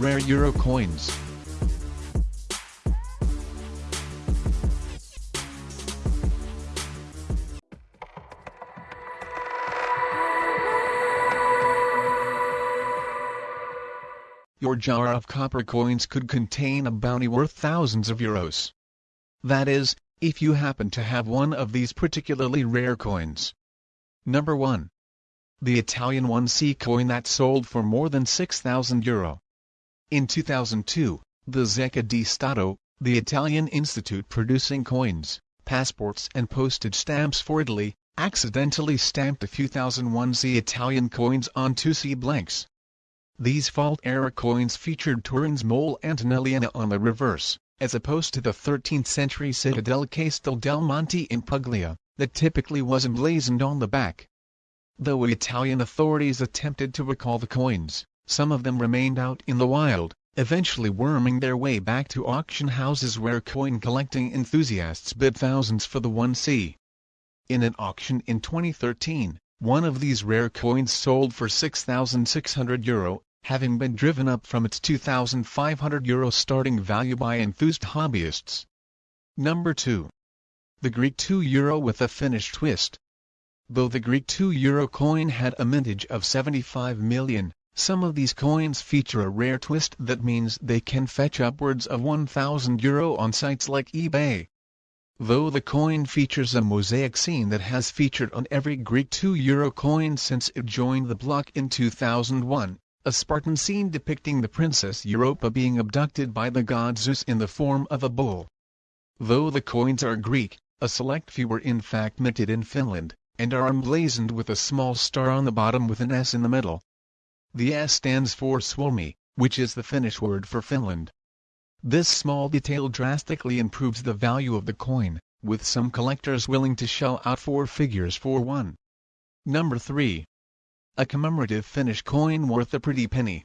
euro coins. Your jar of copper coins could contain a bounty worth thousands of euros. That is, if you happen to have one of these particularly rare coins. Number 1. The Italian 1C coin that sold for more than 6,000 euro. In 2002, the Zecca di Stato, the Italian institute producing coins, passports and postage stamps for Italy, accidentally stamped a few thousand 1C Italian coins on 2C blanks. These fault-era coins featured Turin's Mole Antonelliana on the reverse, as opposed to the 13th-century citadel Castel del Monte in Puglia, that typically was emblazoned on the back. Though Italian authorities attempted to recall the coins, some of them remained out in the wild, eventually worming their way back to auction houses where coin-collecting enthusiasts bid thousands for the 1C. In an auction in 2013, one of these rare coins sold for 6,600 euro, having been driven up from its 2,500 euro starting value by enthused hobbyists. Number 2. The Greek 2 euro with a Finnish twist. Though the Greek 2 euro coin had a mintage of 75 million, some of these coins feature a rare twist that means they can fetch upwards of 1,000 euro on sites like eBay. Though the coin features a mosaic scene that has featured on every Greek 2 euro coin since it joined the block in 2001, a Spartan scene depicting the Princess Europa being abducted by the god Zeus in the form of a bull. Though the coins are Greek, a select few were in fact minted in Finland, and are emblazoned with a small star on the bottom with an S in the middle. The S stands for Suomi, which is the Finnish word for Finland. This small detail drastically improves the value of the coin, with some collectors willing to shell out four figures for one. Number 3 a commemorative Finnish coin worth a pretty penny.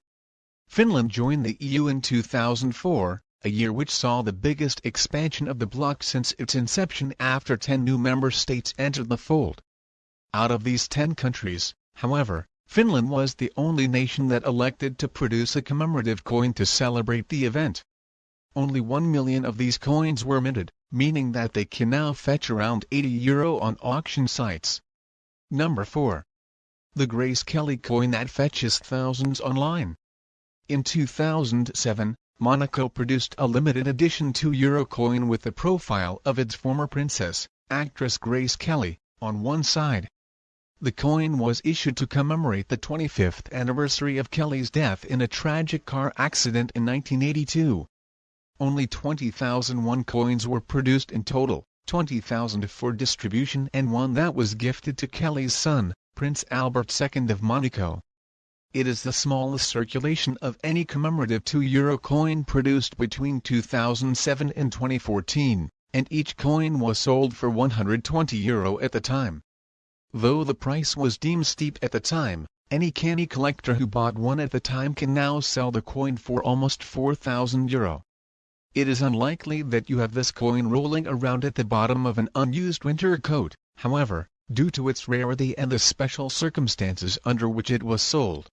Finland joined the EU in 2004, a year which saw the biggest expansion of the bloc since its inception after 10 new member states entered the fold. Out of these 10 countries, however, Finland was the only nation that elected to produce a commemorative coin to celebrate the event. Only 1 million of these coins were minted, meaning that they can now fetch around 80 euro on auction sites. Number 4 the Grace Kelly coin that fetches thousands online. In 2007, Monaco produced a limited edition 2 euro coin with the profile of its former princess, actress Grace Kelly, on one side. The coin was issued to commemorate the 25th anniversary of Kelly's death in a tragic car accident in 1982. Only 20,001 coins were produced in total, 20,000 for distribution and one that was gifted to Kelly's son, Prince Albert II of Monaco. It is the smallest circulation of any commemorative 2 euro coin produced between 2007 and 2014, and each coin was sold for 120 euro at the time. Though the price was deemed steep at the time, any canny collector who bought one at the time can now sell the coin for almost 4,000 euro. It is unlikely that you have this coin rolling around at the bottom of an unused winter coat, however, due to its rarity and the special circumstances under which it was sold.